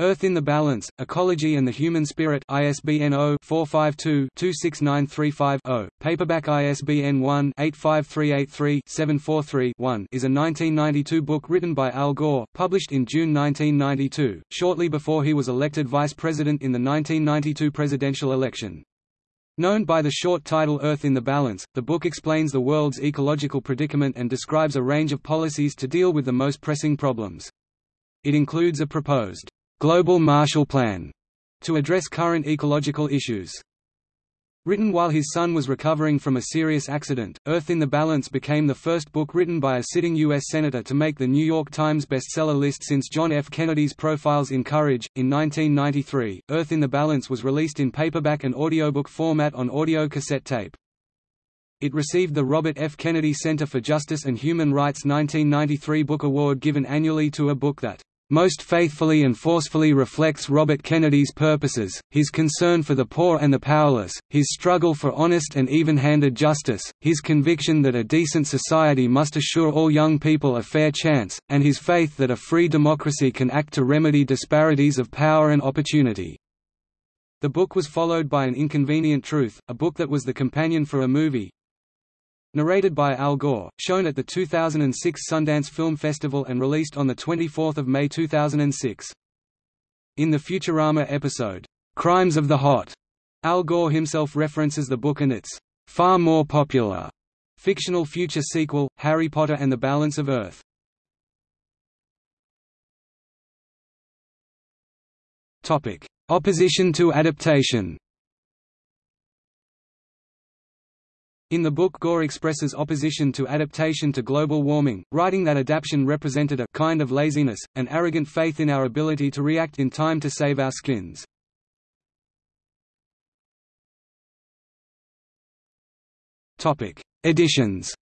Earth in the Balance, Ecology and the Human Spirit ISBN 0-452-26935-0, paperback ISBN 1-85383-743-1 is a 1992 book written by Al Gore, published in June 1992, shortly before he was elected vice president in the 1992 presidential election. Known by the short title Earth in the Balance, the book explains the world's ecological predicament and describes a range of policies to deal with the most pressing problems. It includes a proposed Global Marshall Plan to address current ecological issues. Written while his son was recovering from a serious accident, Earth in the Balance became the first book written by a sitting U.S. Senator to make the New York Times bestseller list since John F. Kennedy's Profiles in Courage. In 1993, Earth in the Balance was released in paperback and audiobook format on audio cassette tape. It received the Robert F. Kennedy Center for Justice and Human Rights 1993 Book Award given annually to a book that most faithfully and forcefully reflects Robert Kennedy's purposes, his concern for the poor and the powerless, his struggle for honest and even-handed justice, his conviction that a decent society must assure all young people a fair chance, and his faith that a free democracy can act to remedy disparities of power and opportunity. The book was followed by An Inconvenient Truth, a book that was the companion for a movie, Narrated by Al Gore, shown at the 2006 Sundance Film Festival and released on 24 May 2006. In the Futurama episode, "'Crimes of the Hot", Al Gore himself references the book and its "'far more popular' fictional future sequel, Harry Potter and the Balance of Earth. Opposition to adaptation In the book Gore expresses opposition to adaptation to global warming, writing that adaptation represented a kind of laziness, an arrogant faith in our ability to react in time to save our skins. Editions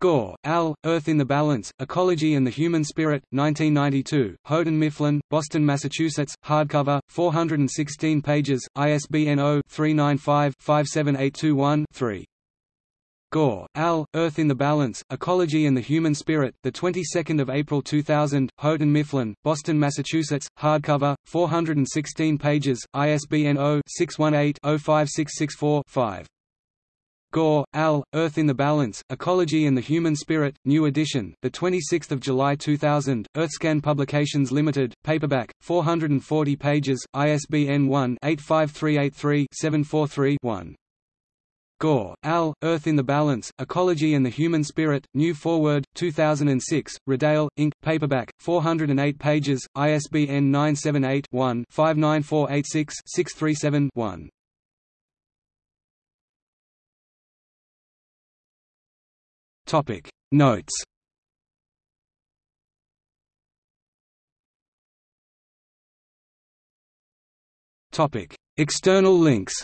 Gore, Al, Earth in the Balance, Ecology and the Human Spirit, 1992, Houghton Mifflin, Boston, Massachusetts, hardcover, 416 pages, ISBN 0-395-57821-3. Gore, Al, Earth in the Balance, Ecology and the Human Spirit, the 22nd of April 2000, Houghton Mifflin, Boston, Massachusetts, hardcover, 416 pages, ISBN 0-618-05664-5. Gore, Al, Earth in the Balance, Ecology and the Human Spirit, New Edition, the 26th of July 2000, Earthscan Publications Limited, paperback, 440 pages, ISBN 1-85383-743-1. Gore, Al, Earth in the Balance, Ecology and the Human Spirit, New Foreword, 2006, Rodale, Inc., paperback, 408 pages, ISBN 978-1-59486-637-1. Topic. Notes. Topic. External links.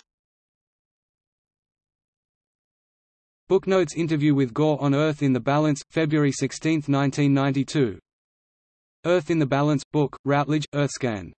Booknotes interview with Gore on Earth in the Balance, February 16, 1992 Earth in the Balance, book, Routledge, Earthscan